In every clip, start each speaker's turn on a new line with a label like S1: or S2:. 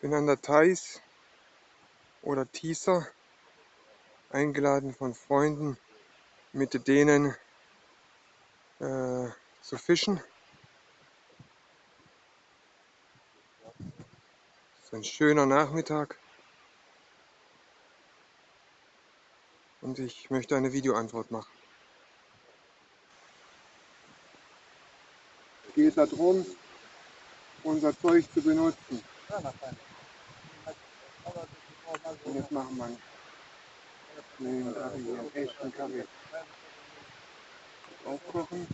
S1: Bin an der Thais oder Tisa eingeladen von Freunden, mit denen äh, zu fischen. Es ist ein schöner Nachmittag und ich möchte eine Videoantwort machen. Es geht darum, unser Zeug zu benutzen. Und jetzt machen wir einen Kaffee hier, einen echten Kaffee. Aufkochen.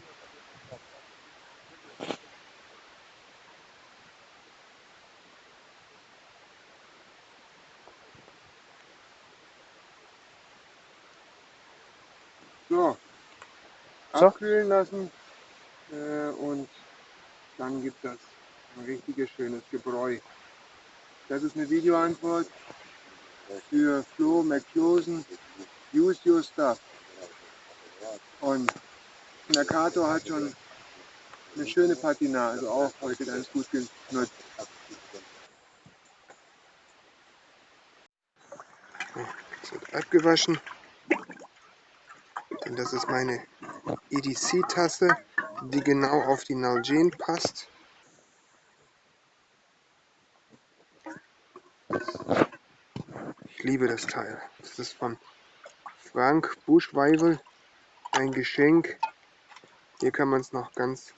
S1: So,
S2: So.
S1: abkühlen lassen äh, und dann gibt das ein richtiges schönes Gebräu. Das ist eine Videoantwort für Flo McClosen. Use your stuff. Und Mercator hat schon eine schöne Patina, also auch heute ganz gut genutzt. Es wird abgewaschen. Denn das ist meine EDC-Tasse, die genau auf die Nalgene passt. Ich liebe das Teil. Das ist von Frank Buschweivel. Ein Geschenk. Hier kann man es noch ganz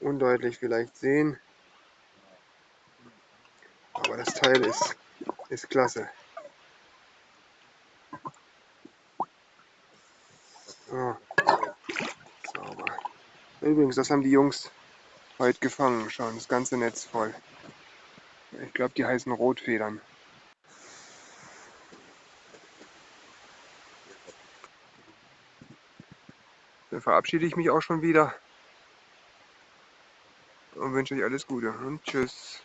S1: undeutlich vielleicht sehen. Aber das Teil ist, ist klasse. So. Übrigens, das haben die Jungs heute gefangen. Schauen, das ganze Netz voll. Ich glaube, die heißen Rotfedern. Dann verabschiede ich mich auch schon wieder und wünsche euch alles Gute und tschüss.